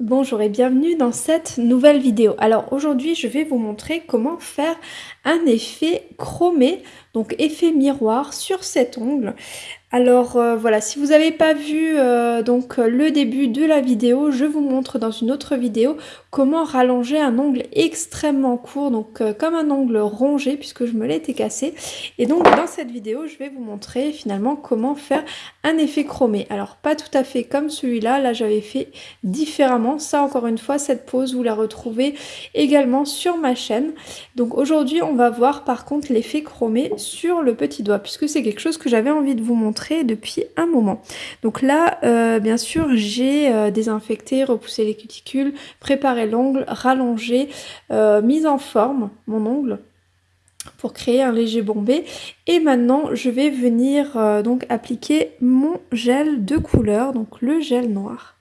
Bonjour et bienvenue dans cette nouvelle vidéo. Alors aujourd'hui je vais vous montrer comment faire un effet chromé, donc effet miroir sur cet ongle. Alors euh, voilà, si vous n'avez pas vu euh, donc le début de la vidéo, je vous montre dans une autre vidéo comment rallonger un ongle extrêmement court, donc euh, comme un ongle rongé puisque je me l'étais cassé. Et donc dans cette vidéo, je vais vous montrer finalement comment faire un effet chromé. Alors pas tout à fait comme celui-là, là, j'avais fait différemment. Ça encore une fois, cette pose, vous la retrouvez également sur ma chaîne. Donc aujourd'hui, on va voir par contre l'effet chromé sur le petit doigt puisque c'est quelque chose que j'avais envie de vous montrer depuis un moment. Donc là, euh, bien sûr, j'ai euh, désinfecté, repoussé les cuticules, préparé l'ongle, rallongé, euh, mis en forme mon ongle pour créer un léger bombé et maintenant je vais venir donc appliquer mon gel de couleur donc le gel noir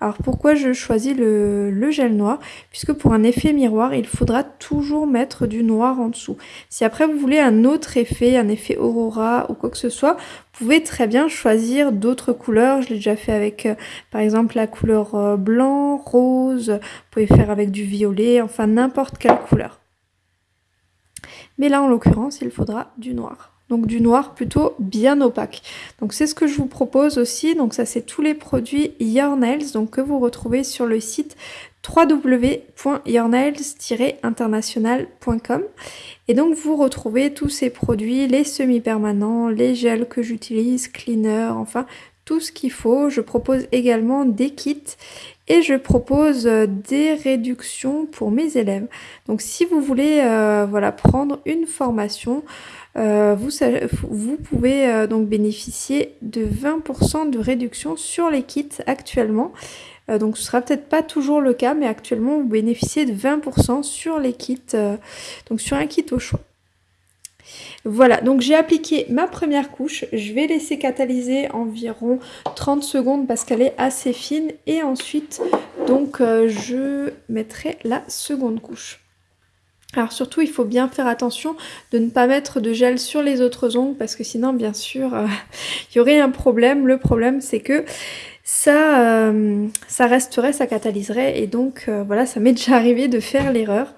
alors pourquoi je choisis le, gel noir? Puisque pour un effet miroir, il faudra toujours mettre du noir en dessous. Si après vous voulez un autre effet, un effet aurora ou quoi que ce soit, vous pouvez très bien choisir d'autres couleurs. Je l'ai déjà fait avec euh, par exemple la couleur euh, blanc, rose, vous pouvez faire avec du violet, enfin n'importe quelle couleur. Mais là en l'occurrence, il faudra du noir donc du noir plutôt bien opaque. Donc c'est ce que je vous propose aussi, donc ça c'est tous les produits Your Nails, donc que vous retrouvez sur le site www.yournails-international.com et donc vous retrouvez tous ces produits, les semi-permanents, les gels que j'utilise, cleaner, enfin tout ce qu'il faut. Je propose également des kits et je propose euh, des réductions pour mes élèves. Donc si vous voulez euh, voilà, prendre une formation, euh, vous, vous, pouvez donc bénéficier de 20% de réduction sur les kits actuellement. donc ce sera peut-être pas toujours le cas, mais actuellement vous bénéficiez de 20% sur les kits, donc sur un kit au choix. Voilà, donc j'ai appliqué ma première couche. Je vais laisser catalyser environ 30 secondes parce qu'elle est assez fine. Et ensuite, donc, euh, je mettrai la seconde couche. Alors surtout, il faut bien faire attention de ne pas mettre de gel sur les autres ongles parce que sinon, bien sûr, euh, il y aurait un problème. Le problème, c'est que ça, euh, ça resterait, ça catalyserait et donc voilà, ça m'est déjà arrivé de faire l'erreur.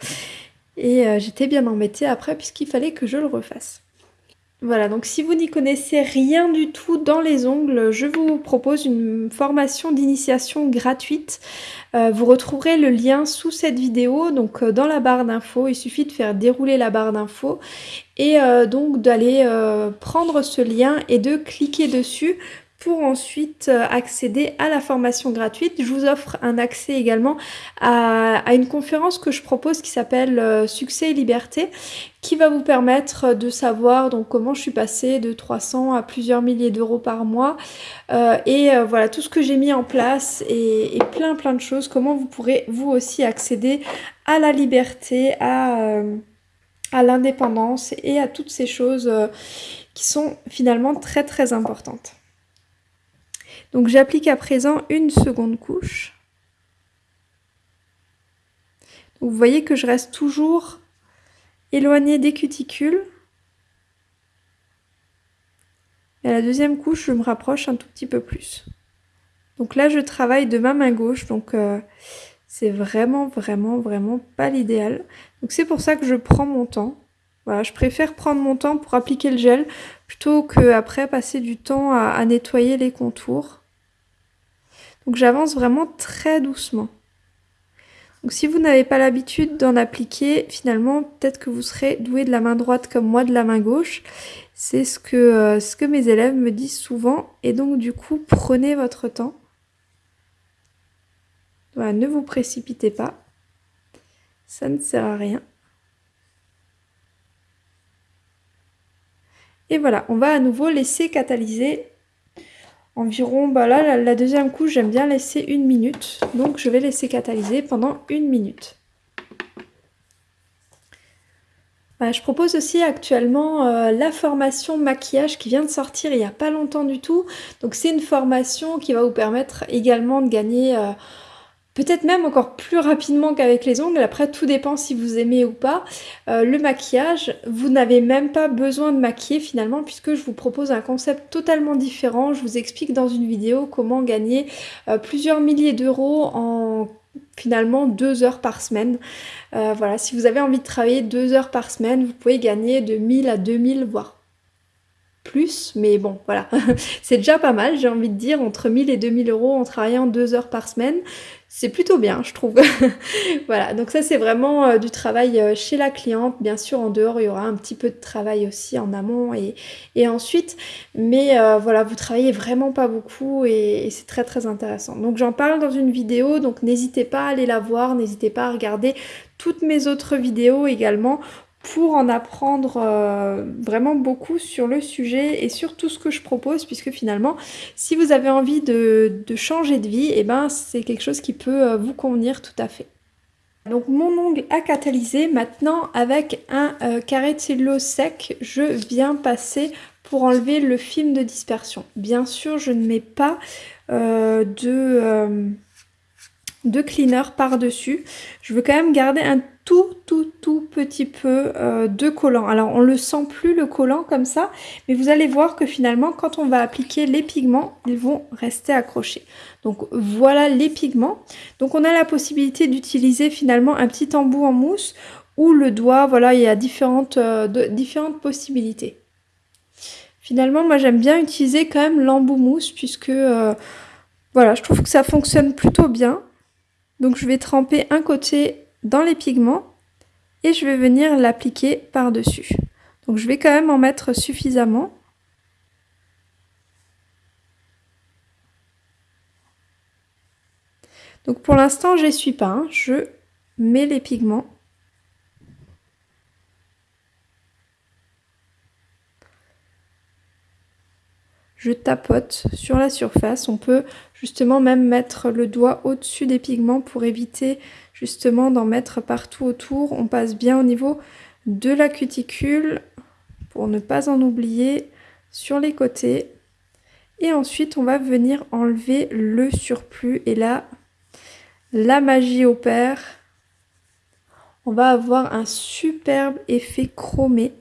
Et euh, j'étais bien embêtée après puisqu'il fallait que je le refasse. Voilà, donc si vous n'y connaissez rien du tout dans les ongles, je vous propose une formation d'initiation gratuite. Euh, vous retrouverez le lien sous cette vidéo, donc euh, dans la barre d'infos. Il suffit de faire dérouler la barre d'infos et donc d'aller prendre ce lien et de cliquer dessus pour ensuite euh, accéder à la formation gratuite. Je vous offre un accès également à, une conférence que je propose qui s'appelle euh, Succès et Liberté qui va vous permettre de savoir donc comment je suis passée de 300 à plusieurs milliers d'euros par mois euh, et voilà tout ce que j'ai mis en place et, plein plein de choses, comment vous pourrez vous aussi accéder à la liberté, à, à l'indépendance et à toutes ces choses qui sont finalement très très importantes. Donc j'applique à présent une seconde couche. vous voyez que je reste toujours éloignée des cuticules. Et à la deuxième couche, je me rapproche un tout petit peu plus. Donc là, je travaille de ma main gauche, donc euh, c'est vraiment, vraiment, vraiment pas l'idéal. Donc c'est pour ça que je prends mon temps. Voilà, je préfère prendre mon temps pour appliquer le gel plutôt que après passer du temps à nettoyer les contours. Donc j'avance vraiment très doucement. Donc si vous n'avez pas l'habitude d'en appliquer, finalement peut-être que vous serez doué de la main droite comme moi de la main gauche. C'est ce que, euh, mes élèves me disent souvent. Et donc du coup, prenez votre temps. Voilà, ne vous précipitez pas. Ça ne sert à rien. Et voilà, on va à nouveau laisser catalyser environ, bah là, la, deuxième couche, j'aime bien laisser une minute. Donc, je vais laisser catalyser pendant une minute. Bah, je propose aussi actuellement euh, la formation maquillage qui vient de sortir il n'y a pas longtemps du tout. Donc, c'est une formation qui va vous permettre également de gagner... Euh, peut-être même encore plus rapidement qu'avec les ongles. Après, tout dépend si vous aimez ou pas. Euh, le maquillage, vous n'avez même pas besoin de maquiller finalement puisque je vous propose un concept totalement différent. Je vous explique dans une vidéo comment gagner euh, plusieurs milliers d'euros en finalement deux heures par semaine. Euh, voilà, si vous avez envie de travailler deux heures par semaine, vous pouvez gagner de 1000 à 2000 voire plus, mais bon, voilà, c'est déjà pas mal, j'ai envie de dire, entre 1000 et 2000 euros en travaillant deux heures par semaine, c'est plutôt bien, je trouve. voilà, donc ça c'est vraiment euh, du travail euh, chez la cliente, bien sûr en dehors il y aura un petit peu de travail aussi en amont et, ensuite, mais euh, voilà, vous travaillez vraiment pas beaucoup et c'est très très intéressant. Donc j'en parle dans une vidéo, donc n'hésitez pas à aller la voir, n'hésitez pas à regarder toutes mes autres vidéos également pour en apprendre euh, vraiment beaucoup sur le sujet et sur tout ce que je propose puisque finalement si vous avez envie de, changer de vie et eh ben c'est quelque chose qui peut euh, vous convenir tout à fait. Donc mon ongle a catalysé, maintenant avec un euh, carré de cellulose sec je viens passer pour enlever le film de dispersion. Bien sûr je ne mets pas de de cleaner par-dessus. Je veux quand même garder un tout tout tout petit peu euh, de collant. Alors on le sent plus le collant comme ça, mais vous allez voir que finalement quand on va appliquer les pigments, ils vont rester accrochés. Donc voilà les pigments. Donc on a la possibilité d'utiliser finalement un petit embout en mousse ou le doigt, voilà il y a différentes, euh, possibilités. Finalement moi j'aime bien utiliser quand même l'embout mousse puisque euh, voilà je trouve que ça fonctionne plutôt bien. Donc je vais tremper un côté dans les pigments et je vais venir l'appliquer par-dessus. Donc je vais quand même en mettre suffisamment. Donc pour l'instant, je suis pas. Hein. Je mets les pigments. Je tapote sur la surface. On peut justement même mettre le doigt au-dessus des pigments pour éviter justement d'en mettre partout autour. On passe bien au niveau de la cuticule pour ne pas en oublier sur les côtés. Et ensuite, on va venir enlever le surplus. Et là, la magie opère. On va avoir un superbe effet chromé.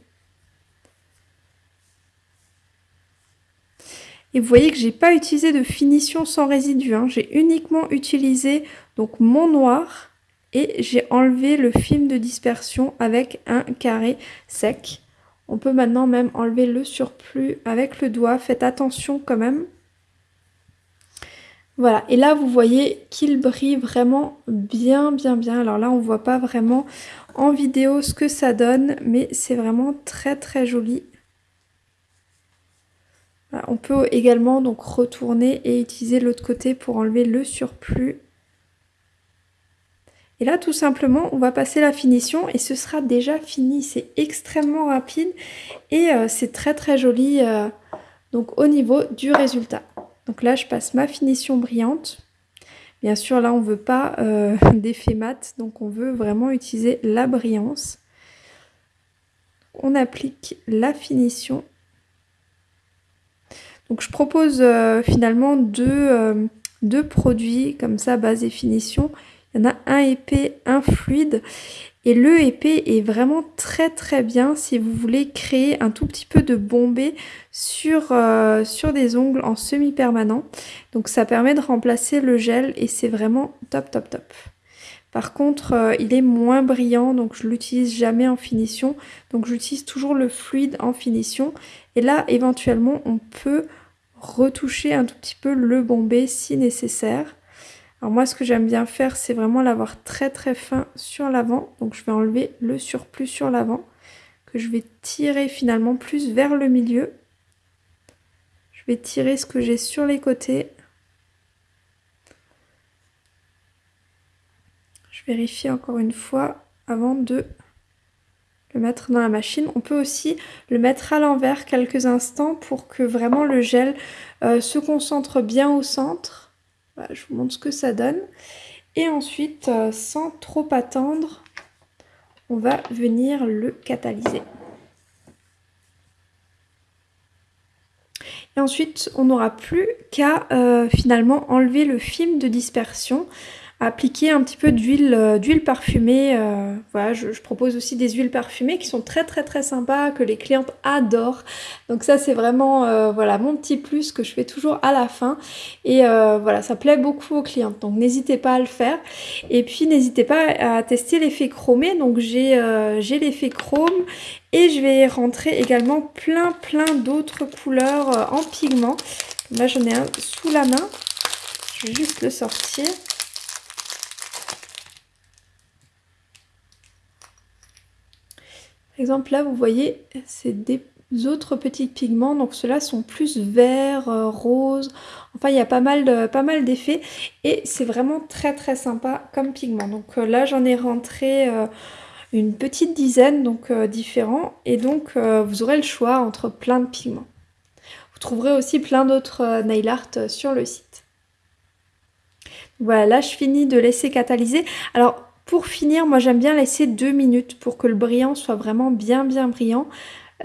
Et vous voyez que j'ai pas utilisé de finition sans résidu. Hein. J'ai uniquement utilisé donc mon noir et j'ai enlevé le film de dispersion avec un carré sec. On peut maintenant même enlever le surplus avec le doigt. Faites attention quand même. Voilà, et là vous voyez qu'il brille vraiment bien bien bien. Alors là on voit pas vraiment en vidéo ce que ça donne, mais c'est vraiment très très joli on peut également donc retourner et utiliser l'autre côté pour enlever le surplus. Et là tout simplement on va passer la finition et ce sera déjà fini. C'est extrêmement rapide et euh, c'est très très joli euh, donc au niveau du résultat. Donc là je passe ma finition brillante. Bien sûr là on ne veut pas euh, d'effet mat donc on veut vraiment utiliser la brillance. On applique la finition donc je propose euh, finalement euh, deux, produits comme ça, base et finition. Il y en a un épais, un fluide. Et le épais est vraiment très très bien si vous voulez créer un tout petit peu de bombé sur, euh, sur des ongles en semi-permanent. Donc ça permet de remplacer le gel et c'est vraiment top top top. Par contre, il est moins brillant, donc je l'utilise jamais en finition. Donc j'utilise toujours le fluide en finition. Et là, éventuellement, on peut retoucher un tout petit peu le bombé si nécessaire. Alors moi ce que j'aime bien faire c'est vraiment l'avoir très très fin sur l'avant. Donc je vais enlever le surplus sur l'avant que je vais tirer finalement plus vers le milieu. Je vais tirer ce que j'ai sur les côtés. Je vérifie encore une fois avant de le mettre dans la machine. On peut aussi le mettre à l'envers quelques instants pour que vraiment le gel euh, se concentre bien au centre. je vous montre ce que ça donne. Et ensuite, euh, sans trop attendre, on va venir le catalyser. Et ensuite, on n'aura plus qu'à euh, finalement enlever le film de dispersion. Appliquer un petit peu d'huile euh, d'huile parfumée. Euh, voilà, je, propose aussi des huiles parfumées qui sont très très très sympas, que les clientes adorent. Donc ça c'est vraiment euh, voilà mon petit plus que je fais toujours à la fin. Et voilà, ça plaît beaucoup aux clientes. Donc n'hésitez pas à le faire. Et puis n'hésitez pas à tester l'effet chromé. Donc j'ai l'effet chrome et je vais rentrer également plein plein d'autres couleurs en pigment. Là j'en ai un sous la main. Je vais juste le sortir. Exemple, là, vous voyez, c'est des autres petits pigments. Donc, ceux-là sont plus verts, euh, roses. Enfin, il y a pas mal, pas mal d'effets. Et c'est vraiment très, très sympa comme pigment. Donc euh, là, j'en ai rentré euh, une petite dizaine, donc différents. Et donc, vous aurez le choix entre plein de pigments. Vous trouverez aussi plein d'autres nail art sur le site. Voilà, là, je finis de laisser catalyser. Alors, pour finir, moi j'aime bien laisser deux minutes pour que le brillant soit vraiment bien bien brillant.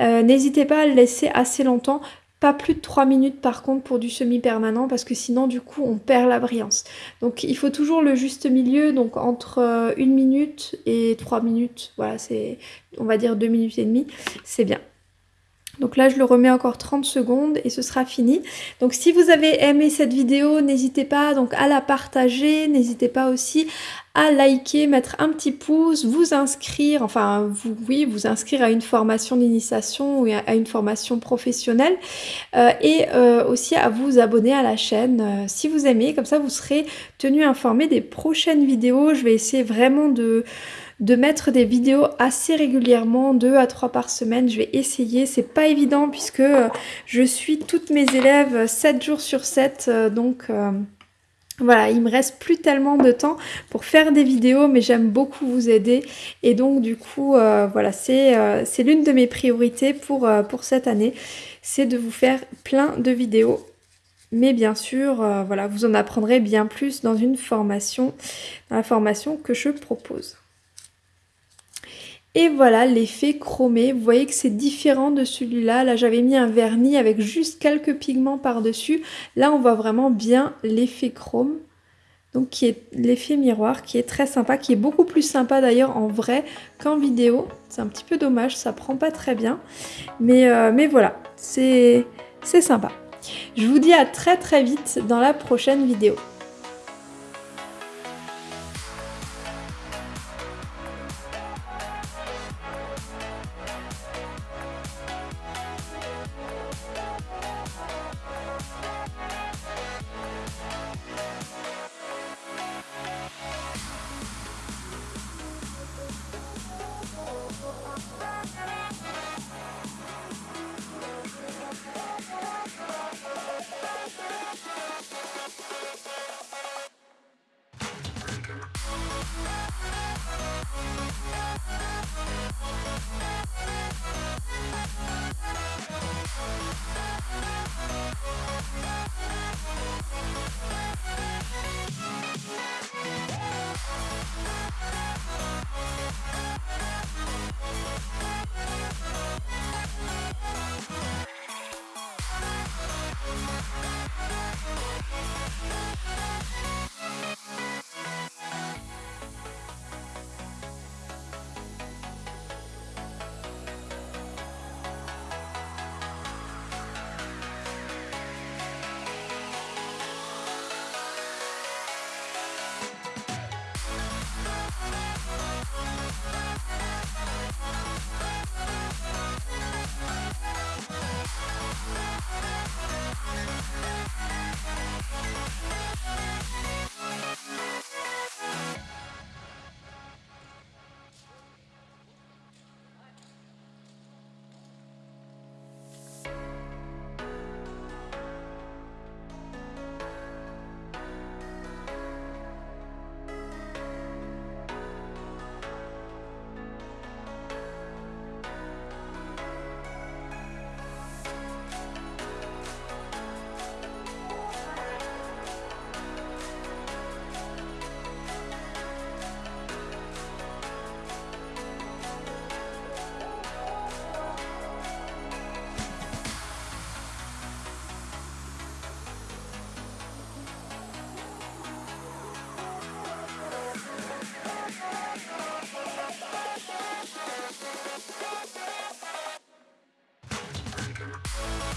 Euh, n'hésitez pas à le laisser assez longtemps, pas plus de 3 minutes par contre pour du semi-permanent parce que sinon du coup on perd la brillance. Donc il faut toujours le juste milieu, donc entre euh, une minute et 3 minutes, voilà c'est on va dire 2 minutes et demie, c'est bien. Donc là, je le remets encore 30 secondes et ce sera fini. Donc si vous avez aimé cette vidéo, n'hésitez pas donc à la partager, n'hésitez pas aussi à liker, mettre un petit pouce, vous inscrire, enfin vous, oui, vous inscrire à une formation d'initiation ou à une formation professionnelle euh, et euh, aussi à vous abonner à la chaîne euh, si vous aimez, comme ça vous serez tenu informé des prochaines vidéos. Je vais essayer vraiment de de mettre des vidéos assez régulièrement, deux à trois par semaine. Je vais essayer, c'est pas évident puisque je suis toutes mes élèves 7 jours sur 7, euh, donc... voilà, il me reste plus tellement de temps pour faire des vidéos, mais j'aime beaucoup vous aider. Et donc, du coup, voilà, c'est l'une de mes priorités pour, pour cette année. C'est de vous faire plein de vidéos. Mais bien sûr, voilà, vous en apprendrez bien plus dans une formation, dans la formation que je propose. Et voilà l'effet chromé, vous voyez que c'est différent de celui-là. Là, j'avais mis un vernis avec juste quelques pigments par-dessus. Là on voit vraiment bien l'effet chrome. Donc qui est l'effet miroir qui est très sympa, qui est beaucoup plus sympa d'ailleurs en vrai qu'en vidéo. C'est un petit peu dommage, ça prend pas très bien. Mais, euh, mais voilà, c'est sympa. Je vous dis à très très vite dans la prochaine vidéo. We'll be right back. Oh,